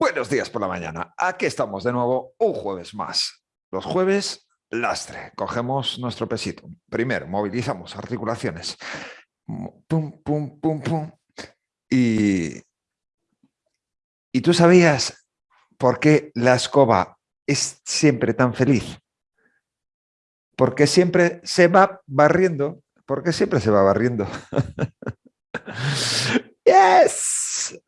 Buenos días por la mañana. Aquí estamos de nuevo un jueves más. Los jueves, lastre. Cogemos nuestro pesito. Primero, movilizamos articulaciones. Pum, pum, pum, pum. Y, ¿Y tú sabías por qué la escoba es siempre tan feliz? Porque siempre se va barriendo. Porque siempre se va barriendo. yes.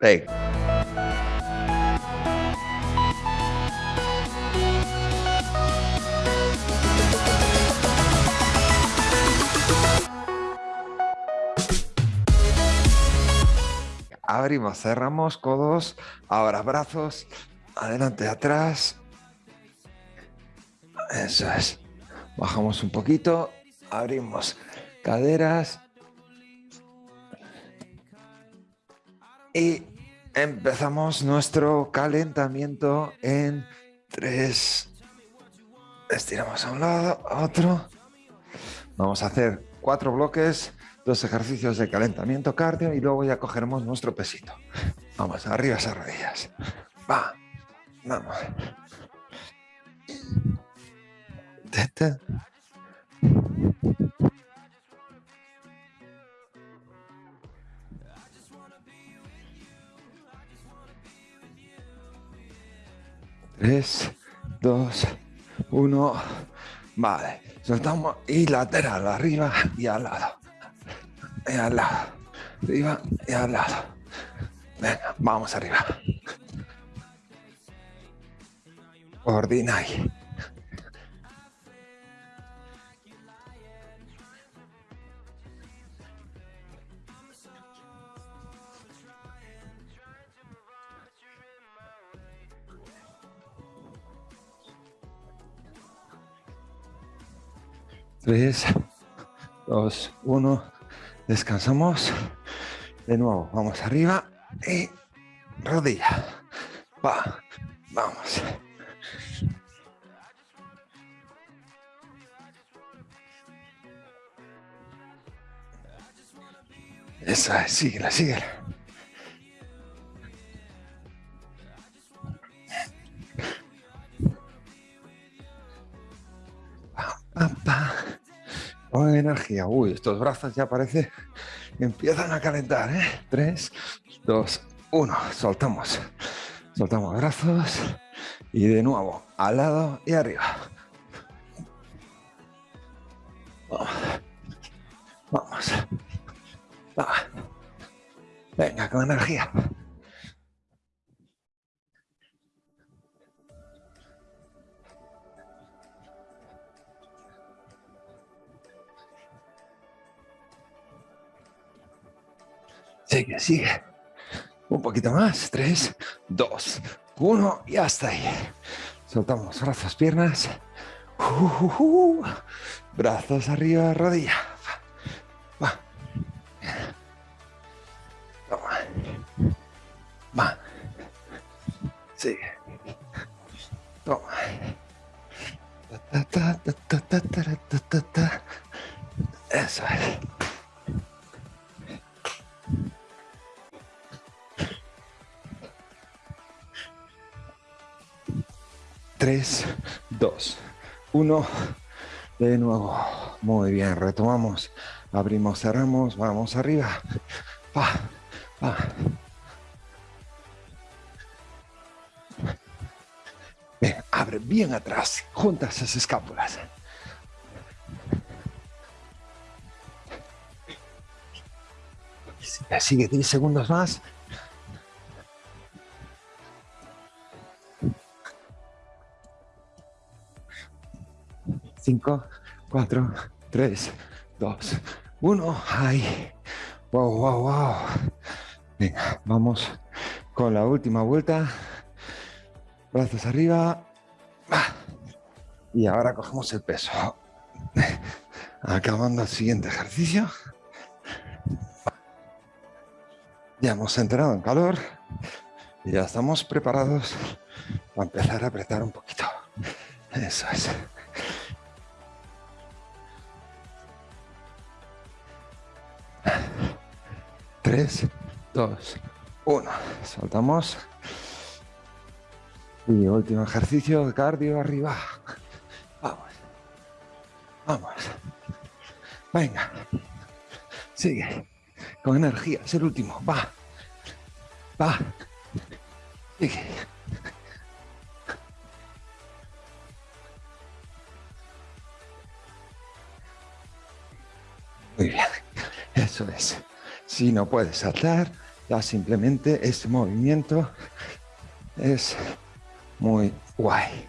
Abrimos, cerramos, codos, ahora brazos, adelante, atrás. Eso es. Bajamos un poquito, abrimos caderas. Y empezamos nuestro calentamiento en tres. Estiramos a un lado, a otro. Vamos a hacer cuatro bloques dos ejercicios de calentamiento cardio y luego ya cogeremos nuestro pesito. Vamos, arriba esas rodillas. Va, vamos. Tres, dos, uno. Vale, soltamos y lateral, arriba y al lado y al lado, arriba y al lado. Venga, vamos arriba. Ordina ahí. Tres, dos, uno. Descansamos. De nuevo, vamos arriba y rodilla. Va, vamos. Esa es, síguela, síguela. Energía. Uy, estos brazos ya parece empiezan a calentar. ¿eh? Tres, dos, uno. Soltamos. Soltamos brazos. Y de nuevo, al lado y arriba. Vamos. Vamos. Venga, con energía. Sigue, sigue. Un poquito más. Tres, dos, uno y hasta ahí. Soltamos brazos, piernas. Brazos arriba, rodilla. De nuevo. Muy bien, retomamos. Abrimos, cerramos, vamos arriba. Va, va. Bien, abre bien atrás. Junta esas escápulas. Sigue 10 segundos más. 5, 4, 3, 2, 1. ¡Ay! ¡Wow, wow, wow! Venga, vamos con la última vuelta. Brazos arriba. Y ahora cogemos el peso. Acabando el siguiente ejercicio. Ya hemos entrado en calor. Y ya estamos preparados para empezar a apretar un poquito. Eso es. 3, 2, 1. Soltamos. Y último ejercicio cardio arriba. Vamos. Vamos. Venga. Sigue. Con energía. Es el último. Va. Va. Sigue. Muy bien. Eso es. Si no puedes saltar, ya simplemente este movimiento es muy guay.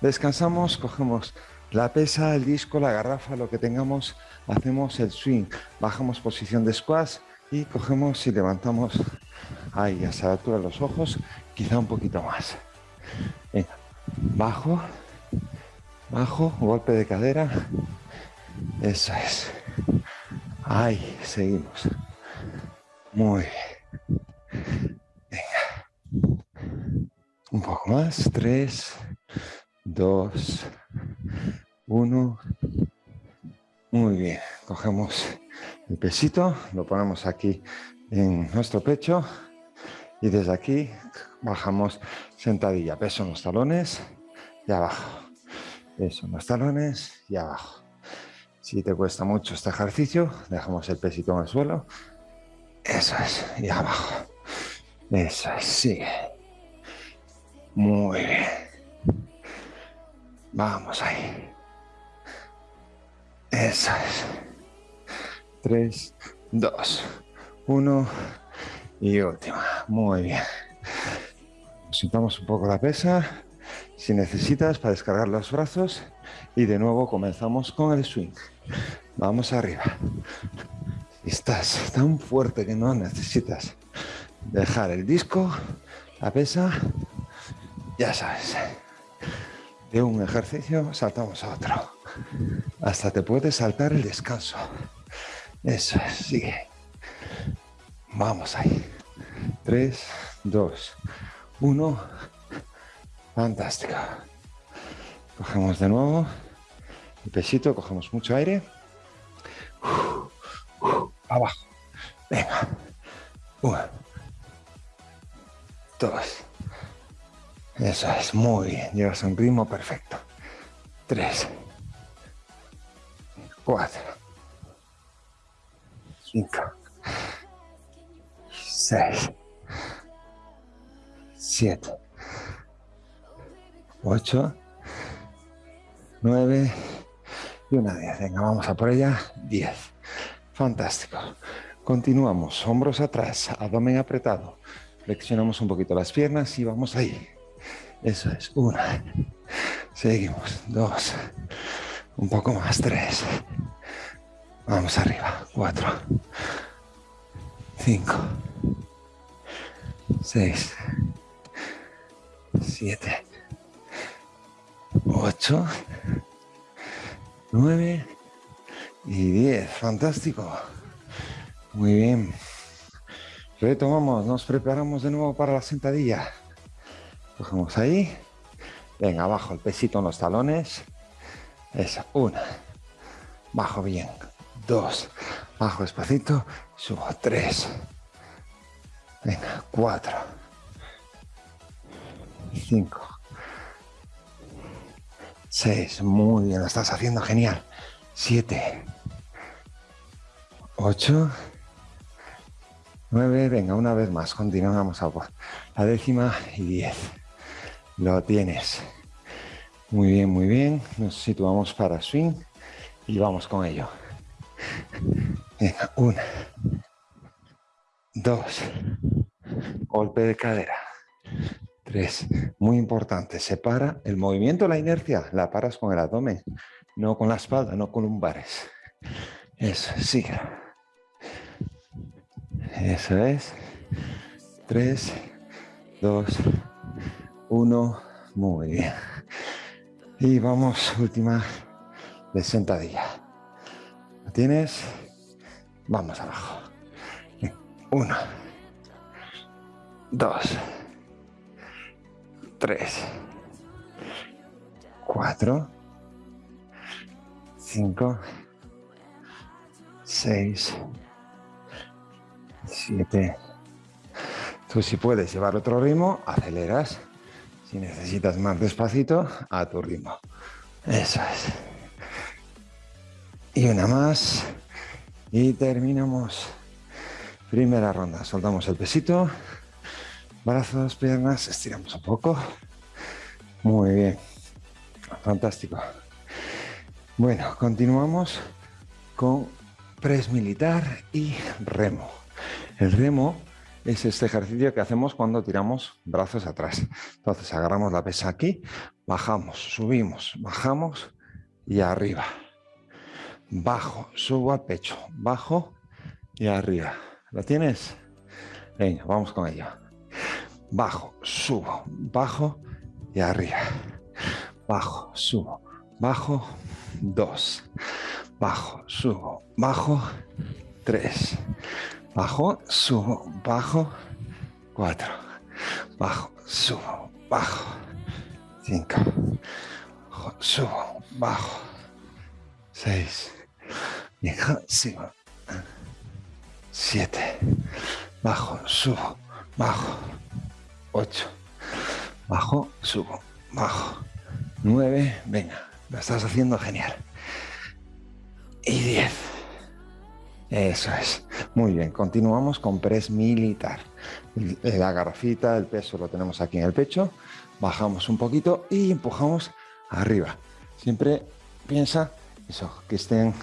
Descansamos, cogemos la pesa, el disco, la garrafa, lo que tengamos, hacemos el swing, bajamos posición de squash y cogemos y levantamos ahí hasta la altura de los ojos, quizá un poquito más. Venga, bajo, bajo, golpe de cadera, eso es. Ahí, seguimos. Muy bien. Un poco más. Tres, dos, uno. Muy bien. Cogemos el pesito, lo ponemos aquí en nuestro pecho y desde aquí bajamos sentadilla. Peso en los talones y abajo. Peso en los talones y abajo. Si te cuesta mucho este ejercicio, dejamos el pesito en el suelo. Eso es. Y abajo. Eso es. Sigue. Muy bien. Vamos ahí. Eso es. Tres, dos, uno y última. Muy bien. Sentamos un poco la pesa. Si necesitas para descargar los brazos. Y de nuevo comenzamos con el swing. Vamos arriba. Estás tan fuerte que no necesitas dejar el disco, la pesa ya sabes, de un ejercicio saltamos a otro. Hasta te puedes saltar el descanso. Eso es, sigue. Vamos ahí. Tres, dos, uno. Fantástico. Cogemos de nuevo el pesito, cogemos mucho aire. Abajo. Venga. Uno. Dos. Eso es, muy bien. Llevas un ritmo perfecto. Tres. Cuatro. Cinco. Seis. Siete. Ocho. Nueve. Y una diez. Venga, vamos a por ella. Diez. Fantástico. Continuamos. Hombros atrás. Abdomen apretado. Flexionamos un poquito las piernas y vamos ahí. Eso es, una. Seguimos, dos. Un poco más, tres. Vamos arriba, cuatro. Cinco. Seis. Siete. Ocho. Nueve. Y diez. Fantástico. Muy bien. Retomamos, nos preparamos de nuevo para la sentadilla. Cogemos ahí. Venga, abajo el pesito en los talones. Esa, una. Bajo bien. Dos. Bajo despacito. Subo. Tres. Venga, cuatro. Cinco. Seis. Muy bien, lo estás haciendo genial. Siete. Ocho. Nueve. Venga, una vez más. Continuamos a la décima y diez. Lo tienes. Muy bien, muy bien. Nos situamos para swing y vamos con ello. Venga, una. Dos. Golpe de cadera. Tres. Muy importante. Separa el movimiento, la inercia. La paras con el abdomen. No con la espalda, no con lumbares. Eso, sigue. Eso es. Tres. Dos. Uno, muy bien. Y vamos, última de sentadilla. ¿Lo tienes? Vamos abajo. Uno, dos, tres, cuatro, cinco, seis, siete. Tú si puedes llevar otro ritmo, aceleras. Si necesitas más despacito, a tu ritmo. Eso es. Y una más. Y terminamos. Primera ronda. Soltamos el pesito. Brazos, piernas. Estiramos un poco. Muy bien. Fantástico. Bueno, continuamos con press militar y remo. El remo es este ejercicio que hacemos cuando tiramos brazos atrás. Entonces agarramos la pesa aquí, bajamos, subimos, bajamos y arriba. Bajo, subo al pecho, bajo y arriba. ¿Lo tienes? Venga, vamos con ello. Bajo, subo, bajo y arriba. Bajo, subo, bajo, dos bajo, subo, bajo, 3, bajo, subo, bajo, 4, bajo, subo, bajo, 5, bajo, subo, bajo, 6, bajo, subo, 7, bajo, subo, bajo, 8, bajo, subo, bajo, 9, venga, lo estás haciendo genial. Y 10. Eso es. Muy bien, continuamos con press militar. La garrafita, el peso lo tenemos aquí en el pecho. Bajamos un poquito y empujamos arriba. Siempre piensa eso, que estén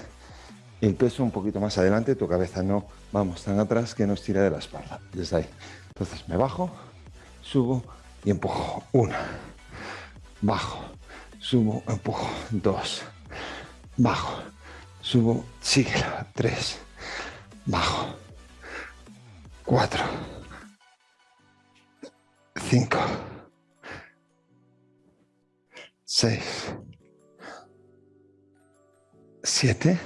el peso un poquito más adelante, tu cabeza no vamos tan atrás que nos tira de la espalda. Desde ahí. Entonces me bajo, subo y empujo. Una. Bajo, subo, empujo. Dos. Bajo subo, síguela, tres, bajo, cuatro, cinco, seis, siete,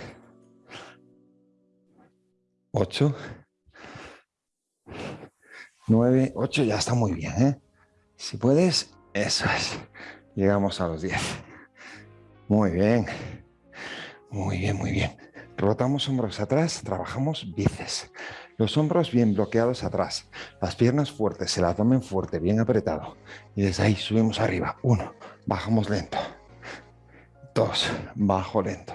ocho, nueve, ocho, ya está muy bien, ¿eh? Si puedes, eso es. Llegamos a los diez. Muy bien. Muy bien, muy bien. Rotamos hombros atrás, trabajamos bíceps. Los hombros bien bloqueados atrás, las piernas fuertes, el abdomen fuerte, bien apretado. Y desde ahí subimos arriba. Uno, bajamos lento. Dos, bajo lento.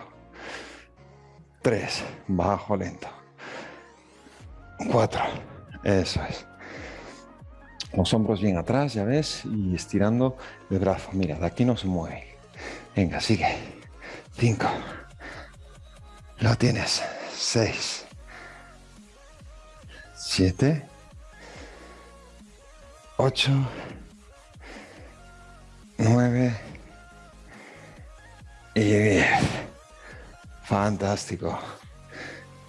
Tres, bajo lento. Cuatro, eso es. Los hombros bien atrás, ya ves, y estirando el brazo. Mira, de aquí no se mueve. Venga, sigue. Cinco. Lo tienes. Seis. Siete. Ocho. Nueve. Y diez. Fantástico.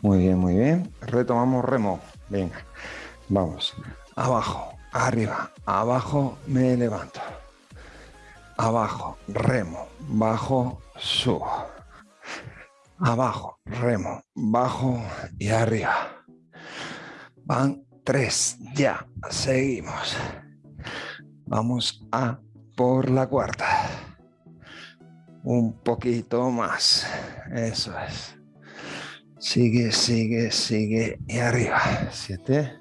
Muy bien, muy bien. Retomamos remo. Venga. Vamos. Abajo, arriba, abajo, me levanto. Abajo, remo, bajo, subo abajo, remo, bajo y arriba. Van tres, ya, seguimos. Vamos a por la cuarta. Un poquito más, eso es. Sigue, sigue, sigue y arriba. Siete.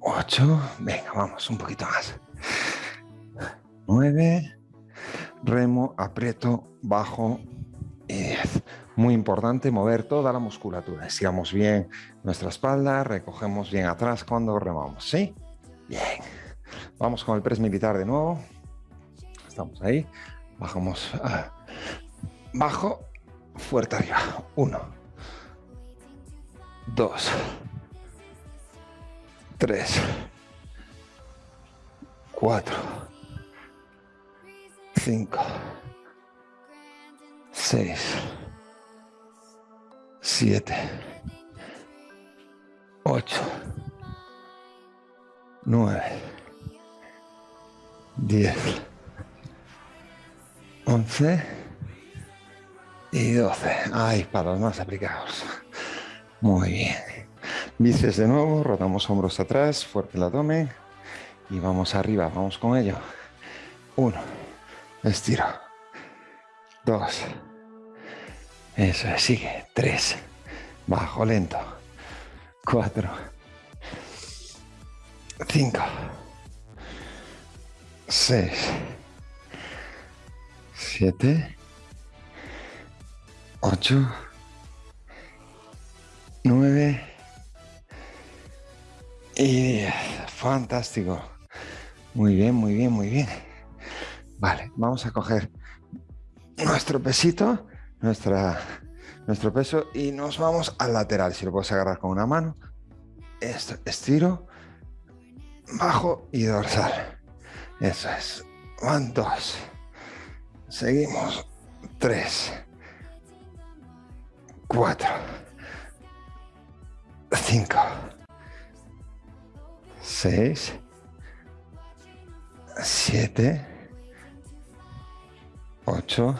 Ocho. Venga, vamos, un poquito más. Nueve remo, aprieto, bajo y 10. Muy importante mover toda la musculatura. Estiramos bien nuestra espalda, recogemos bien atrás cuando remamos, ¿sí? Bien. Vamos con el press militar de nuevo. Estamos ahí. Bajamos. Ah, bajo, fuerte arriba. Uno. Dos. Tres. Cuatro 5, 6, 7, 8, 9, 10, 11 y 12. Ay, para los más aplicados. Muy bien. Bíceps de nuevo, rotamos hombros atrás, fuerte el abdomen y vamos arriba, vamos con ello. Uno. Estiro. Dos. Eso es, sigue. Tres. Bajo lento. Cuatro. Cinco. seis, siete, ocho, nueve y diez. Fantástico. Muy bien, muy bien, muy bien. Vale, vamos a coger nuestro pesito, nuestra, nuestro peso y nos vamos al lateral. Si lo puedes agarrar con una mano, estiro, bajo y dorsal. Eso es. Van dos. Seguimos. Tres. Cuatro. Cinco. Seis. Siete. Ocho.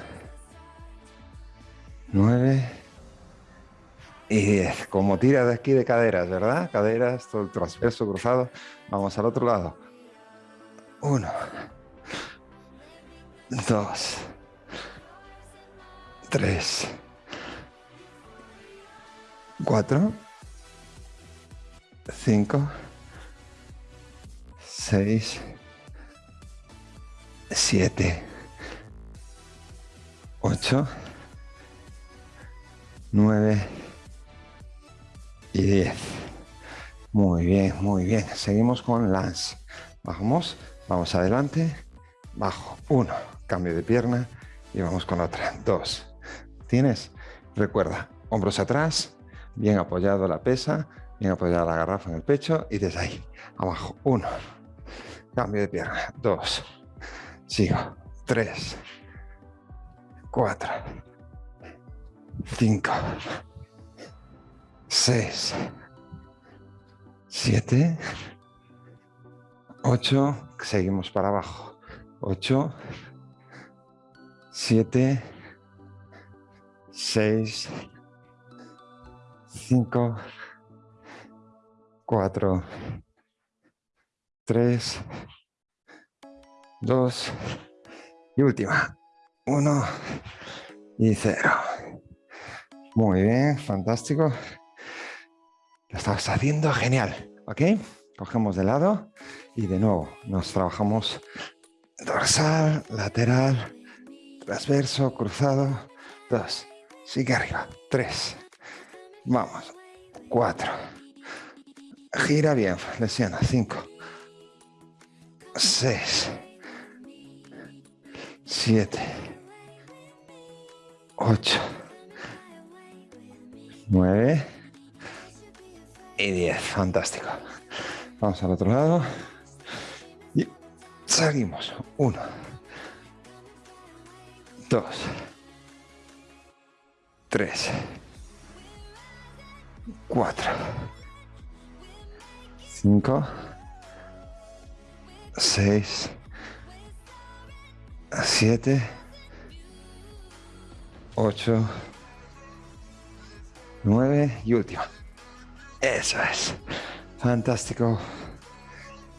Nueve. Y diez. Como tira de aquí de caderas, ¿verdad? Caderas, todo el transverso cruzado. Vamos al otro lado. Uno. Dos. Tres. Cuatro. Cinco. Seis. Siete. Ocho. Nueve. Y diez. Muy bien, muy bien. Seguimos con Lance. Bajamos. Vamos adelante, bajo, uno, cambio de pierna y vamos con otra, dos. ¿Tienes? Recuerda, hombros atrás, bien apoyado la pesa, bien apoyada la garrafa en el pecho y desde ahí, abajo, uno, cambio de pierna, dos, sigo, tres, cuatro, cinco, seis, siete, ocho, seguimos para abajo. 8, 7, 6, 5, 4, 3, 2 y última. 1 y 0. Muy bien, fantástico. Lo estás haciendo genial, ¿ok? Cogemos de lado y de nuevo nos trabajamos dorsal, lateral, transverso, cruzado. Dos, sigue arriba. Tres, vamos. Cuatro, gira bien, lesiona. Cinco, seis, siete, ocho, nueve y diez. Fantástico. Vamos al otro lado. Y seguimos. Uno. Dos. Tres. Cuatro. Cinco. Seis. Siete. Ocho. Nueve y última. Eso es. Fantástico.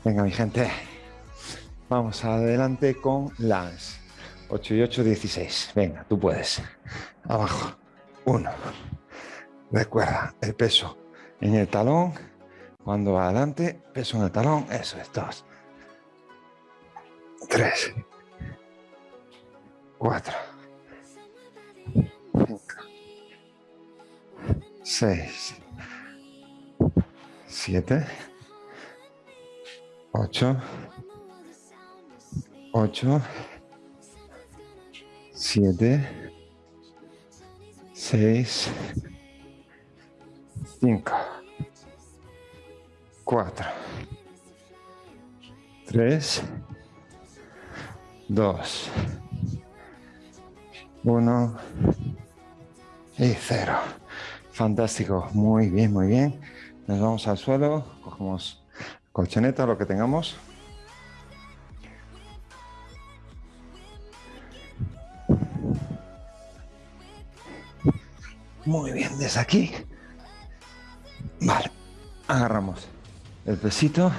Venga, mi gente. Vamos adelante con Lance. 8 y 8, 16. Venga, tú puedes. Abajo. 1. Recuerda, el peso en el talón. Cuando va adelante, peso en el talón. Eso es. 2. 3. 4. 5. 6 7, 8, 8, 7, 6, 5, 4, 3, 2, 1 y 0. Fantástico, muy bien, muy bien. Nos vamos al suelo, cogemos colchoneta, lo que tengamos. Muy bien, desde aquí. Vale, agarramos el pesito.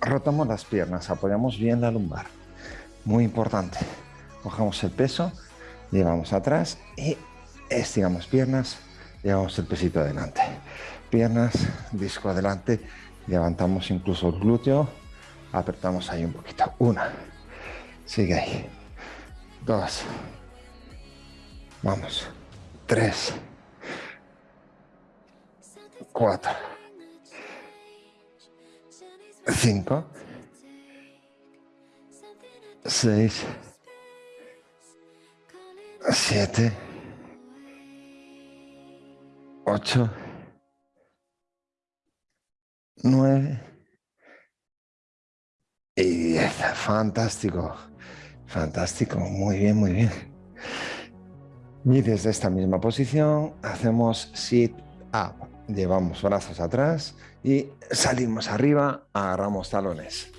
Rotamos las piernas, apoyamos bien la lumbar. Muy importante. Cogemos el peso, llevamos atrás y estiramos piernas llevamos el pesito adelante. Piernas, disco adelante, levantamos incluso el glúteo, Apretamos ahí un poquito. Una. Sigue ahí. Dos. Vamos. Tres. Cuatro. Cinco. Seis. Siete. Ocho. Nueve. Y diez. Fantástico. Fantástico. Muy bien, muy bien. Y desde esta misma posición hacemos sit up. Llevamos brazos atrás y salimos arriba, agarramos talones.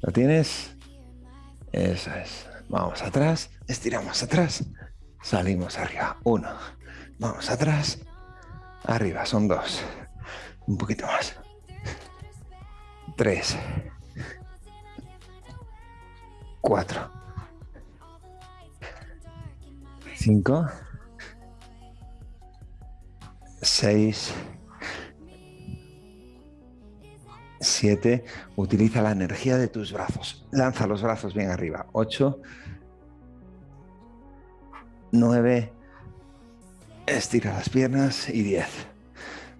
¿Lo tienes? Eso es. Vamos atrás, estiramos atrás, salimos arriba. Uno. Vamos atrás, arriba. Son dos. Un poquito más. Tres. Cuatro. Cinco. Seis. Siete. Utiliza la energía de tus brazos. Lanza los brazos bien arriba. Ocho. Nueve. Estira las piernas. Y diez.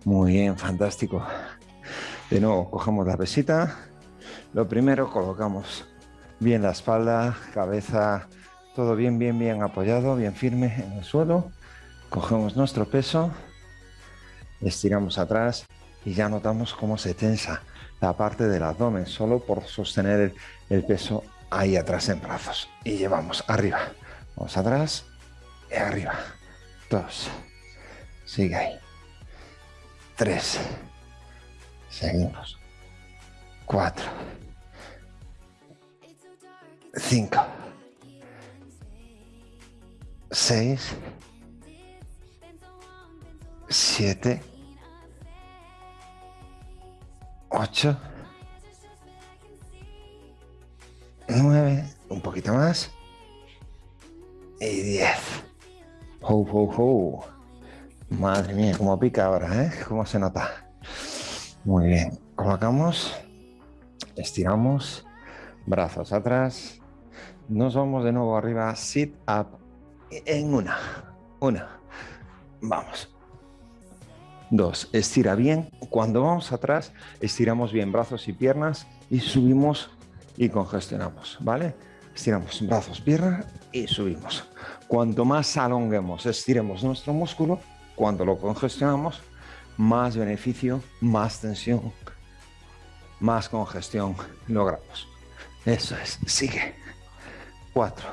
Muy bien, fantástico. De nuevo, cogemos la pesita. Lo primero, colocamos bien la espalda, cabeza, todo bien, bien, bien apoyado, bien firme en el suelo. Cogemos nuestro peso, estiramos atrás y ya notamos cómo se tensa la parte del abdomen, solo por sostener el, peso ahí atrás en brazos. Y llevamos arriba. Vamos atrás arriba. Dos. Sigue ahí. Tres. Seguimos. Cuatro. Cinco. Seis. Siete. Ocho. Nueve. Un poquito más. Y diez. Ho, ho, ho. Madre mía, cómo pica ahora, ¿eh? ¿Cómo se nota? Muy bien. Colocamos. Estiramos. Brazos atrás. Nos vamos de nuevo arriba. Sit up. En una. Una. Vamos. Dos. Estira bien. Cuando vamos atrás, estiramos bien brazos y piernas y subimos y congestionamos. ¿Vale? Estiramos brazos, piernas y subimos. Cuanto más alonguemos, estiremos nuestro músculo, cuando lo congestionamos, más beneficio, más tensión, más congestión logramos. Eso es, sigue. Cuatro.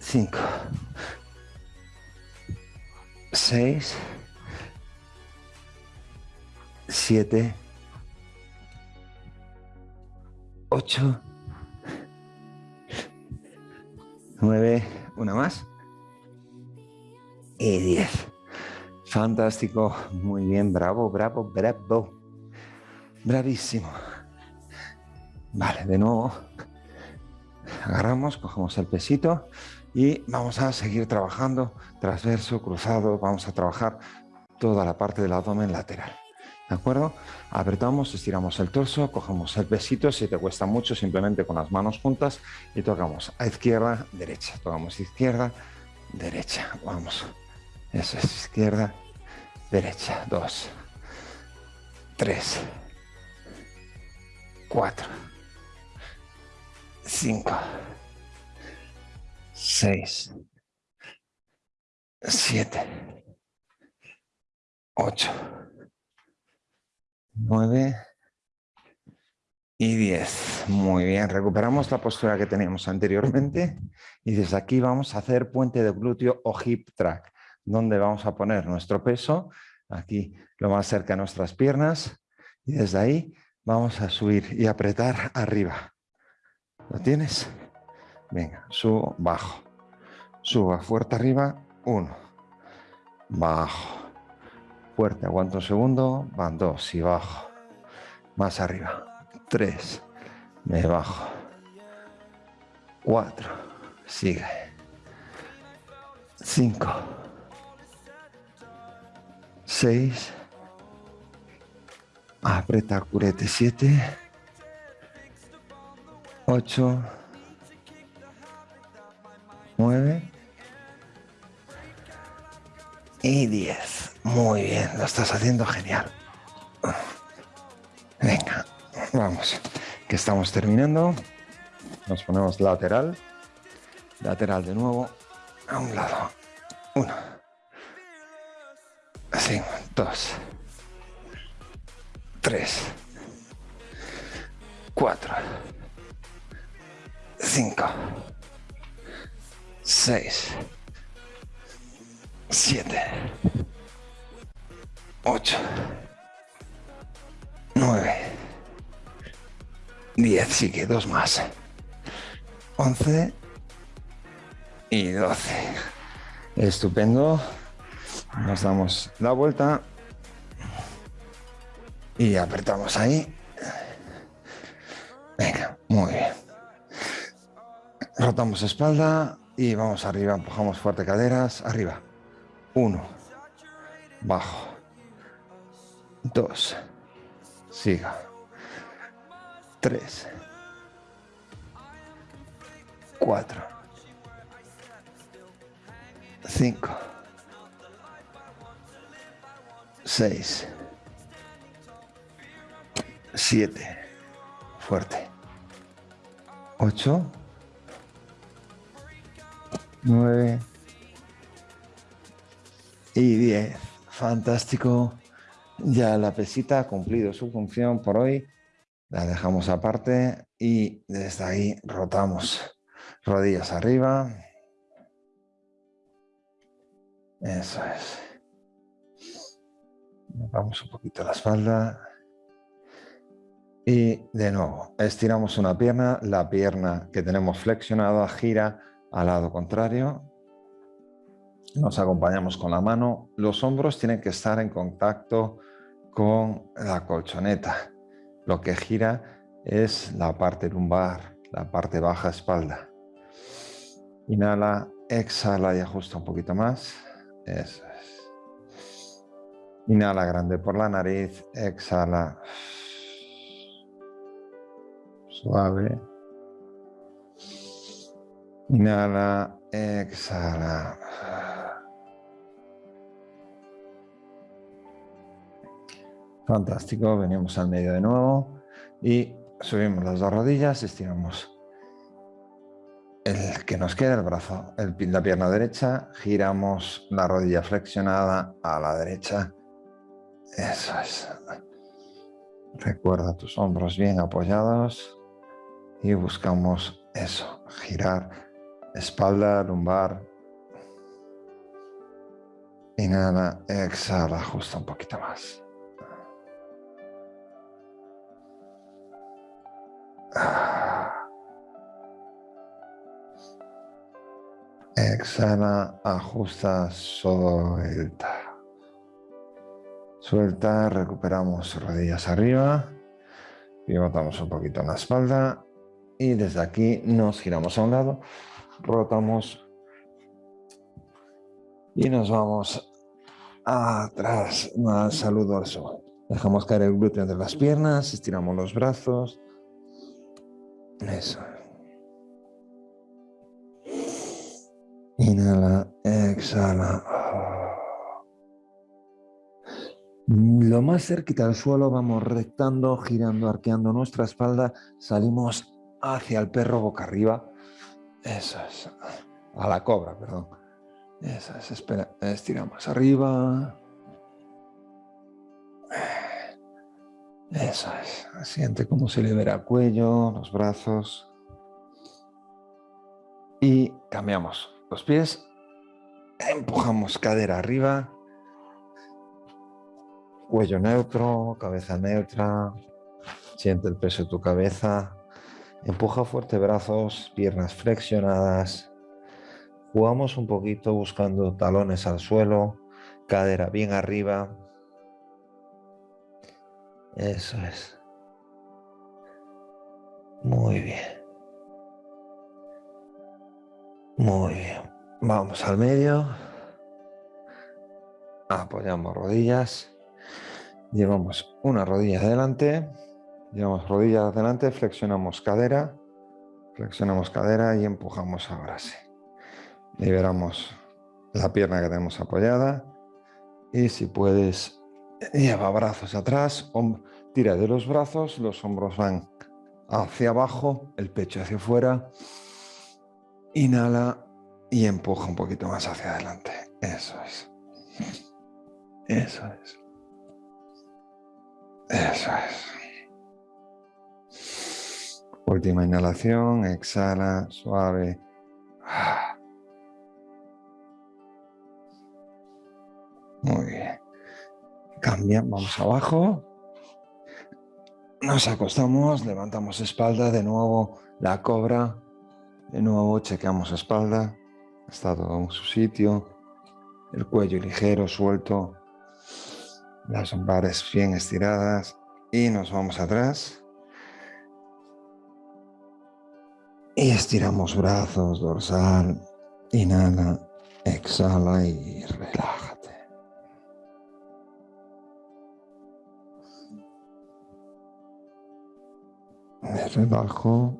Cinco. Seis. Siete. Ocho. Nueve. Una más. Y diez. Fantástico. Muy bien. Bravo, bravo, bravo. Bravísimo. Vale, de nuevo. Agarramos, cogemos el pesito y vamos a seguir trabajando transverso, cruzado. Vamos a trabajar toda la parte del abdomen lateral. ¿De acuerdo? Apretamos, estiramos el torso, cogemos el pesito. Si te cuesta mucho, simplemente con las manos juntas y tocamos a izquierda, derecha. Tocamos izquierda, derecha. Vamos. Eso es izquierda, derecha. Dos, tres, cuatro. 5, 6, 7, 8, 9 y 10. Muy bien, recuperamos la postura que teníamos anteriormente y desde aquí vamos a hacer puente de glúteo o hip track, donde vamos a poner nuestro peso aquí lo más cerca a nuestras piernas y desde ahí vamos a subir y apretar arriba. ¿Lo tienes? Venga, subo, bajo. Suba fuerte arriba, uno. Bajo. Fuerte, aguanto un segundo, van dos y bajo. Más arriba. Tres. Me bajo. Cuatro. Sigue. Cinco. Seis. Aprieta curete 7. 8. 9. Y 10. Muy bien, lo estás haciendo genial. Venga, vamos, que estamos terminando. Nos ponemos lateral. Lateral de nuevo. A un lado. Uno. Así, dos. Tres. Cuatro. Cinco. Seis. Siete. Ocho. Nueve. Diez, sí que dos más. Once. Y doce. Estupendo. Nos damos la vuelta. Y apretamos ahí. Venga, muy bien. Rotamos espalda y vamos arriba. Empujamos fuerte caderas. Arriba. Uno. Bajo. Dos. Siga. Tres. Cuatro. Cinco. Seis. Siete. Fuerte. Ocho. Nueve. Y diez. Fantástico. Ya la pesita ha cumplido su función por hoy. La dejamos aparte y desde ahí rotamos rodillas arriba. Eso es. Vamos un poquito la espalda. Y de nuevo, estiramos una pierna, la pierna que tenemos flexionada gira al lado contrario. Nos acompañamos con la mano. Los hombros tienen que estar en contacto con la colchoneta. Lo que gira es la parte lumbar, la parte baja espalda. Inhala, exhala y ajusta un poquito más. Eso es. Inhala grande por la nariz, exhala. Suave. Inhala, exhala. Fantástico, venimos al medio de nuevo y subimos las dos rodillas, estiramos el que nos queda, el brazo, la pierna derecha, giramos la rodilla flexionada a la derecha. Eso es. Recuerda tus hombros bien apoyados y buscamos eso, girar espalda, lumbar. Inhala, exhala, ajusta un poquito más. Exhala, ajusta, suelta. Suelta, recuperamos rodillas arriba. Pivotamos un poquito en la espalda. Y desde aquí nos giramos a un lado. Rotamos. Y nos vamos atrás. Más saludo eso. Dejamos caer el glúteo entre las piernas. Estiramos los brazos. Eso. Inhala, exhala. Lo más cerquita del suelo vamos rectando, girando, arqueando nuestra espalda. Salimos hacia el perro boca arriba. Eso es. A la cobra, perdón. Eso es. Espera, estiramos arriba. Eso es. Siente cómo se libera el cuello, los brazos. Y cambiamos los pies. Empujamos cadera arriba. Cuello neutro, cabeza neutra. Siente el peso de tu cabeza. Empuja fuerte brazos, piernas flexionadas. Jugamos un poquito buscando talones al suelo, cadera bien arriba. Eso es. Muy bien. Muy bien. Vamos al medio. Apoyamos rodillas. Llevamos una rodilla adelante, llevamos rodilla adelante, flexionamos cadera, flexionamos cadera y empujamos ahora sí. Liberamos la pierna que tenemos apoyada y si puedes lleva brazos atrás, tira de los brazos, los hombros van hacia abajo, el pecho hacia afuera, inhala y empuja un poquito más hacia adelante. Eso es. Eso es. Eso es. Última inhalación, exhala, suave. Muy bien. Cambia, vamos abajo. Nos acostamos, levantamos espalda, de nuevo la cobra. De nuevo chequeamos espalda. Está todo en su sitio. El cuello ligero, suelto. Las lumbares bien estiradas. Y nos vamos atrás. Y estiramos brazos, dorsal, inhala, exhala y relájate. Me relajo,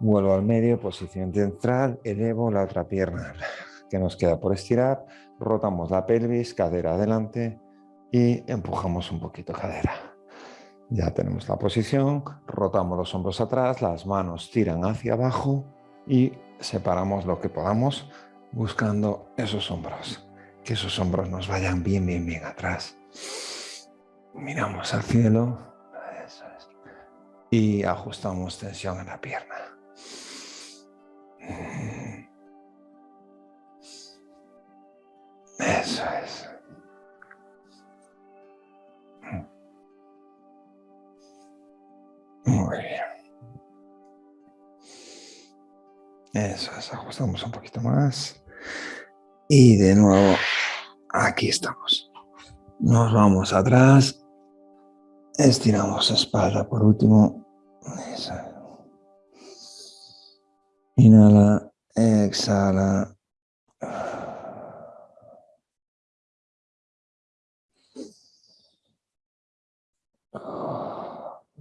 vuelvo al medio, posición central, elevo la otra pierna que nos queda por estirar, rotamos la pelvis, cadera adelante y empujamos un poquito cadera. Ya tenemos la posición, rotamos los hombros atrás, las manos tiran hacia abajo y separamos lo que podamos buscando esos hombros. Que esos hombros nos vayan bien, bien, bien atrás. Miramos al cielo. Y ajustamos tensión en la pierna. Eso es. Muy bien. Eso es, ajustamos un poquito más. Y de nuevo, aquí estamos. Nos vamos atrás. Estiramos espalda por último. Inhala, exhala.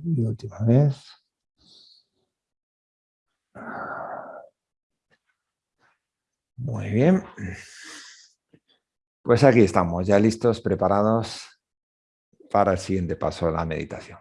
Y última vez. Muy bien. Pues aquí estamos, ya listos, preparados para el siguiente paso de la meditación.